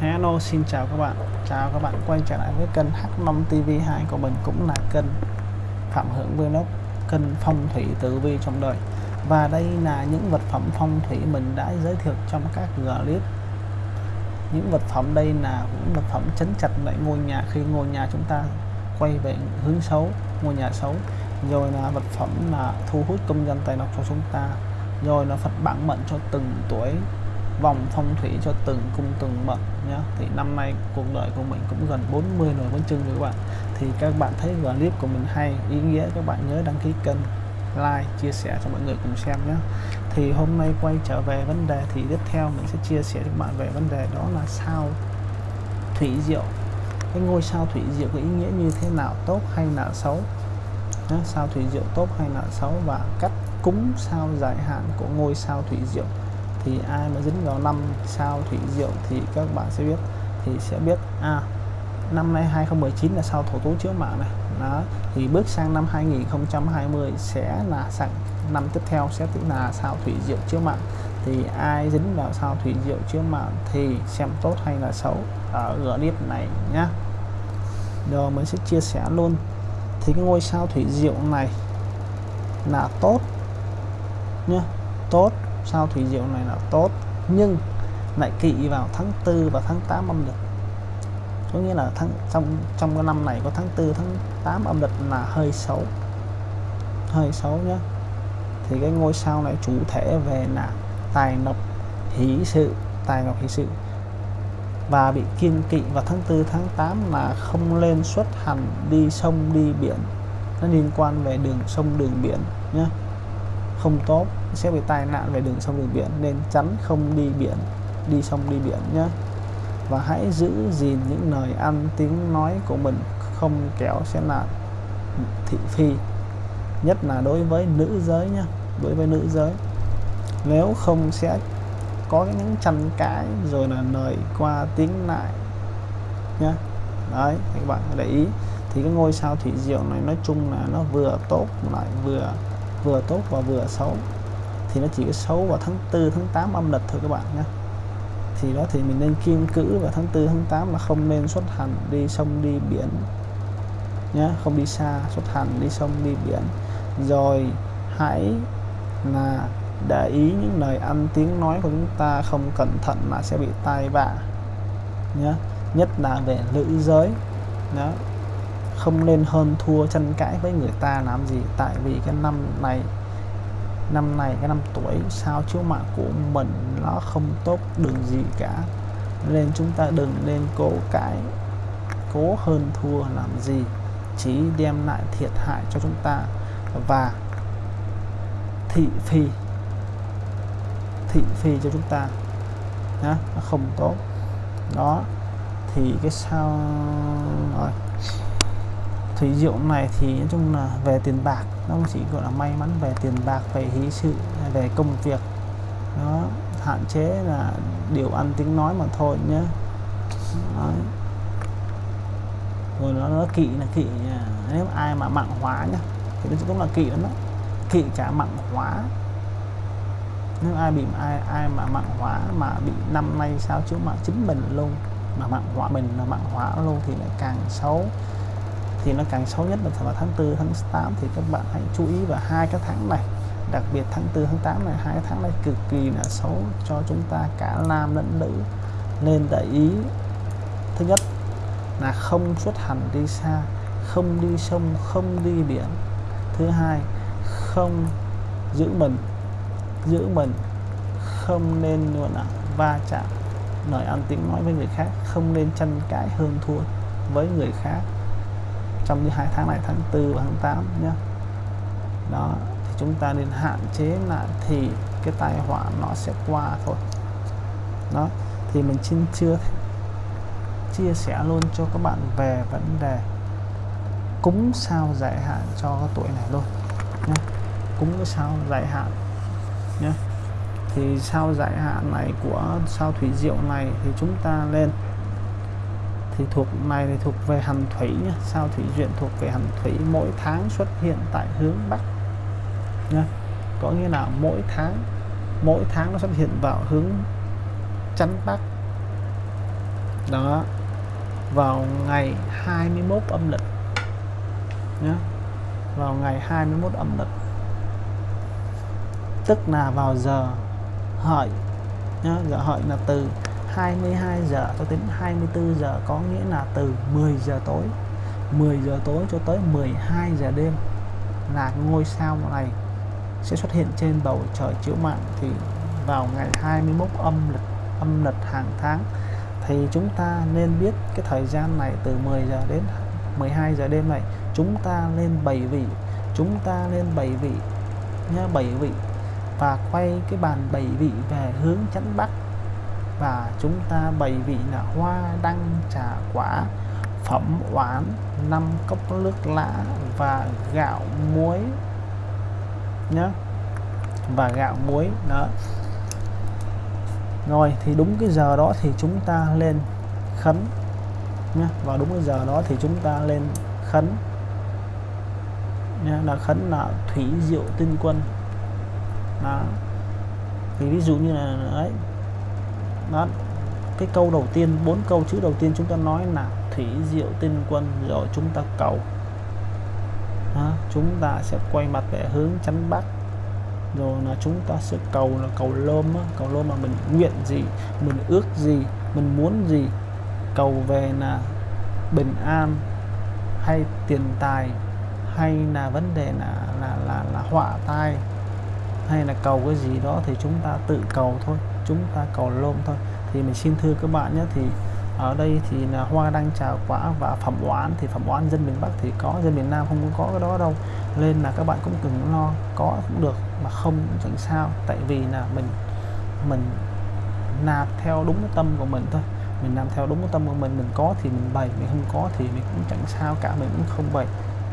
Hello, xin chào các bạn. Chào các bạn quay trở lại với kênh H5 TV2 của mình cũng là kênh Phạm Hưởng Vlog, kênh phong thủy tử vi trong đời. Và đây là những vật phẩm phong thủy mình đã giới thiệu trong các clip. Những vật phẩm đây là những vật phẩm chấn chặt lại ngôi nhà. Khi ngôi nhà chúng ta quay về hướng xấu, ngôi nhà xấu, rồi là vật phẩm là thu hút công dân tài lộc cho chúng ta, rồi là Phật bản mệnh cho từng tuổi vòng phong thủy cho từng cung từng mệnh nhé thì năm nay cuộc đời của mình cũng gần 40 rồi vẫn chừng các bạn. Thì các bạn thấy clip của mình hay, ý nghĩa, các bạn nhớ đăng ký kênh, like, chia sẻ cho mọi người cùng xem nhé thì hôm nay quay trở về vấn đề thì tiếp theo mình sẽ chia sẻ với các bạn về vấn đề đó là sao thủy diệu. Cái ngôi sao thủy diệu có ý nghĩa như thế nào, tốt hay là xấu? Sao thủy diệu tốt hay là xấu và cách cúng sao dài hạn của ngôi sao thủy diệu thì ai mà dính vào năm sao thủy diệu thì các bạn sẽ biết, thì sẽ biết à năm nay 2019 là sao thổ tố chiếu mạng này. Đó, thì bước sang năm 2020 sẽ là sang năm tiếp theo sẽ là sao thủy diệu chiếu mạng. Thì ai dính vào sao thủy diệu chiếu mạng thì xem tốt hay là xấu ở clip này nhá. Rồi mình sẽ chia sẻ luôn. Thì cái ngôi sao thủy diệu này là tốt nhá, tốt sao thủy diệu này là tốt, nhưng lại kỵ vào tháng 4 và tháng 8 âm lịch. Có nghĩa là tháng, trong trong cái năm này có tháng 4 tháng 8 âm lịch là hơi xấu. Hơi xấu nhé thì cái ngôi sao này chủ thể về là tài lộc hỷ sự, tài lộc hỷ sự. Và bị kiên kỵ vào tháng 4 tháng 8 là không lên xuất hành, đi sông, đi biển. Nó liên quan về đường sông, đường biển nhé không tốt, sẽ bị tai nạn về đường sông đường biển, nên tránh không đi biển, đi sông đi biển nhé. Và hãy giữ gìn những lời ăn tiếng nói của mình, không kéo sẽ là thị phi, nhất là đối với nữ giới nhé, đối với nữ giới. Nếu không sẽ có những tranh cãi rồi là lời qua tiếng lại nhé. Đấy, các bạn để ý. Thì cái ngôi sao thủy diệu này nói chung là nó vừa tốt lại vừa vừa tốt và vừa xấu. Thì nó chỉ có xấu vào tháng 4 tháng 8 âm lịch thôi các bạn nhé. Thì đó thì mình nên kiên cữ vào tháng 4 tháng 8 là không nên xuất hành đi sông, đi biển nhé. Không đi xa, xuất hành đi sông, đi biển. Rồi hãy là để ý những lời ăn tiếng nói của chúng ta không cẩn thận là sẽ bị tai vạ nhé. Nhất là về nữ giới. Đó không nên hơn thua tranh cãi với người ta làm gì. Tại vì cái năm này năm này, cái năm tuổi sao chiếu mạng của mình nó không tốt đường gì cả. Nên chúng ta đừng nên cố cãi, cố hơn thua làm gì. Chỉ đem lại thiệt hại cho chúng ta. Và thị phi thị phi cho chúng ta. Nó không tốt. Đó, thì cái sao rồi thủy diệu này thì nói chung là về tiền bạc nó chỉ gọi là may mắn về tiền bạc về hí sự về công việc. Nó hạn chế là điều ăn tiếng nói mà thôi nhé Đấy. rồi nó, nó kỵ là kỵ à, nếu ai mà mạng hóa nhá thì nó cũng là kỵ lắm đó. Kỵ cả mạng hóa. Nếu ai bị ai ai mà mạng hóa mà bị năm nay sao chứ mà chính mình luôn mà mạng hóa mình là mạng hóa luôn thì lại càng xấu thì nó càng xấu nhất là vào tháng 4 tháng 8 thì các bạn hãy chú ý vào hai cái tháng này. Đặc biệt tháng 4 tháng 8 này, hai cái tháng này cực kỳ là xấu cho chúng ta cả nam lẫn nữ. Nên để ý, thứ nhất là không xuất hành đi xa, không đi sông, không đi biển. Thứ hai, không giữ mình giữ mình, không nên luôn là va chạm lời ăn tiếng nói với người khác, không nên tranh cãi, hơn thua với người khác trong những hai tháng này, tháng 4 và tháng 8 nhé đó, thì chúng ta nên hạn chế lại thì cái tai họa nó sẽ qua thôi. Đó, thì mình xin chưa chia sẻ luôn cho các bạn về vấn đề cúng sao giải hạn cho cái tuổi này luôn nhé cúng cái sao giải hạn nhé thì sao giải hạn này của sao thủy diệu này thì chúng ta lên thì thuộc, này thì thuộc về hành thủy nhé. sao thủy duyện thuộc về hành thủy? Mỗi tháng xuất hiện tại hướng bắc nhé. có nghĩa là mỗi tháng mỗi tháng nó xuất hiện vào hướng chắn bắc. Đó. Vào ngày 21 âm lịch nhé vào ngày 21 âm lịch. Tức là vào giờ hợi nhé giờ hợi là từ 22 giờ cho đến 24 giờ, có nghĩa là từ 10 giờ tối 10 giờ tối cho tới 12 giờ đêm là ngôi sao này sẽ xuất hiện trên bầu trời chiếu mạng. Thì vào ngày 21 âm lịch âm lịch hàng tháng, thì chúng ta nên biết cái thời gian này từ 10 giờ đến 12 giờ đêm này. Chúng ta lên bảy vị, chúng ta lên bảy vị nhá bảy vị và quay cái bàn bảy vị về hướng chắn bắc và chúng ta bày vị là hoa đăng trà quả, phẩm oán, năm cốc nước lã và gạo muối nhé và gạo muối, đó. Rồi, thì đúng cái giờ đó thì chúng ta lên khấn nhé và đúng cái giờ đó thì chúng ta lên khấn nhé là khấn là thủy diệu tinh quân. Đó. Thì ví dụ như là ấy đó. Cái câu đầu tiên bốn câu chữ đầu tiên chúng ta nói là thủy diệu tinh quân rồi chúng ta cầu. Đó, chúng ta sẽ quay mặt về hướng chắn bắc. Rồi là chúng ta sẽ cầu là cầu lôm cầu lôm mà mình nguyện gì mình ước gì mình muốn gì. Cầu về là bình an hay tiền tài hay là vấn đề là là là, là họa tai hay là cầu cái gì đó thì chúng ta tự cầu thôi chúng ta cầu lôm thôi. Thì mình xin thưa các bạn nhé thì ở đây thì là hoa đăng trà quả và phẩm oán. Thì phẩm oán dân miền Bắc thì có dân miền Nam không có cái đó đâu. Nên là các bạn cũng đừng lo có cũng được mà không cũng chẳng sao. Tại vì là mình mình nạp theo đúng cái tâm của mình thôi. Mình làm theo đúng cái tâm của mình mình có thì mình bày mình không có thì mình cũng chẳng sao cả mình cũng không bày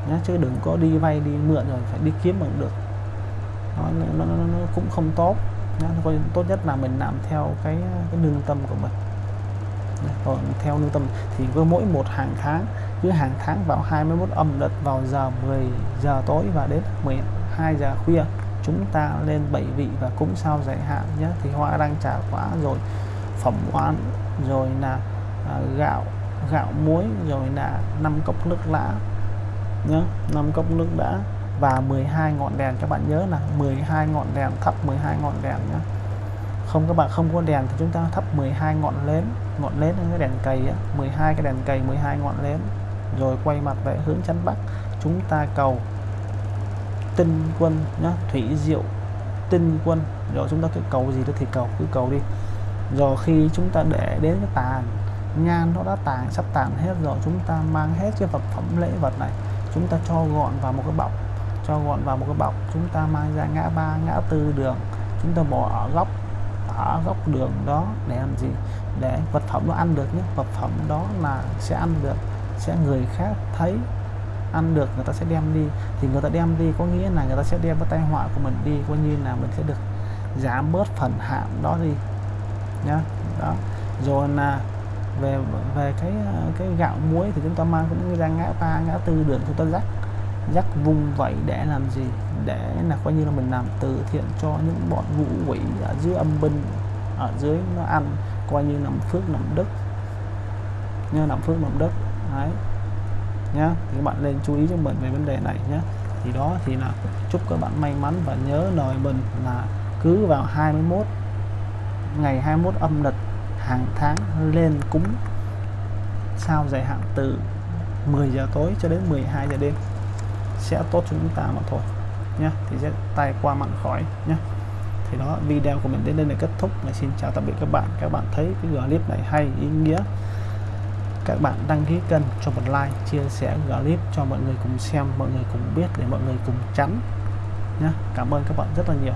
nhá chứ đừng có đi vay đi mượn rồi phải đi kiếm bằng được. Nó, nó, nó, nó cũng không tốt nhá. tốt nhất là mình làm theo cái cái nương tâm của mình còn theo nương tâm thì với mỗi một hàng tháng cứ hàng tháng vào 21 âm lịch vào giờ 10 giờ tối và đến 12 giờ khuya chúng ta lên bảy vị và cúng sao giải hạn nhé thì hoa đang trả quả rồi phẩm oán rồi là à, gạo gạo muối rồi là năm cốc nước lã nhé năm cốc nước đã và 12 ngọn đèn. Các bạn nhớ là 12 ngọn đèn thắp 12 ngọn đèn nhé. Không các bạn không có đèn thì chúng ta thắp 12 ngọn nến ngọn nến cái đèn cầy á, 12 cái đèn cầy 12 ngọn nến rồi quay mặt về hướng chắn bắc. Chúng ta cầu tinh quân nhá thủy diệu tinh quân. Rồi chúng ta cứ cầu gì đó thì cầu cứ cầu đi. Rồi khi chúng ta để đến cái tàn nhan nó đã tàn sắp tàn hết rồi chúng ta mang hết cái vật phẩm lễ vật này chúng ta cho gọn vào một cái bọc cho gọn vào một cái bọc. Chúng ta mang ra ngã ba, ngã tư đường. Chúng ta bỏ ở góc ở góc đường đó để làm gì? Để vật phẩm nó ăn được nhé. Vật phẩm đó là sẽ ăn được, sẽ người khác thấy ăn được, người ta sẽ đem đi. Thì người ta đem đi có nghĩa là người ta sẽ đem cái tai họa của mình đi, coi như là mình sẽ được giảm bớt phần hạn đó đi, nhá. Đó. Rồi là về về cái cái gạo muối thì chúng ta mang cũng ra ngã ba, ngã tư đường chúng ta dắt dắt vung vậy để làm gì? Để là coi như là mình làm từ thiện cho những bọn ngũ quỷ ở dưới âm binh, ở dưới nó ăn, coi như làm phước làm đức. Nhớ làm phước làm đức. Đấy. Nhá, thì các bạn nên chú ý cho mình về vấn đề này nhé thì đó thì là chúc các bạn may mắn và nhớ lời mình là cứ vào 21 ngày 21 âm lịch hàng tháng lên cúng sao dài hạn từ 10 giờ tối cho đến 12 giờ đêm sẽ tốt cho chúng ta mà thôi nhé thì sẽ tay qua mặn khỏi nhé thì đó, video của mình đến đây là kết thúc. Là xin chào tạm biệt các bạn. Các bạn thấy cái clip này hay, ý nghĩa. Các bạn đăng ký kênh cho một like, chia sẻ clip cho mọi người cùng xem, mọi người cùng biết, để mọi người cùng tránh nhé cảm ơn các bạn rất là nhiều.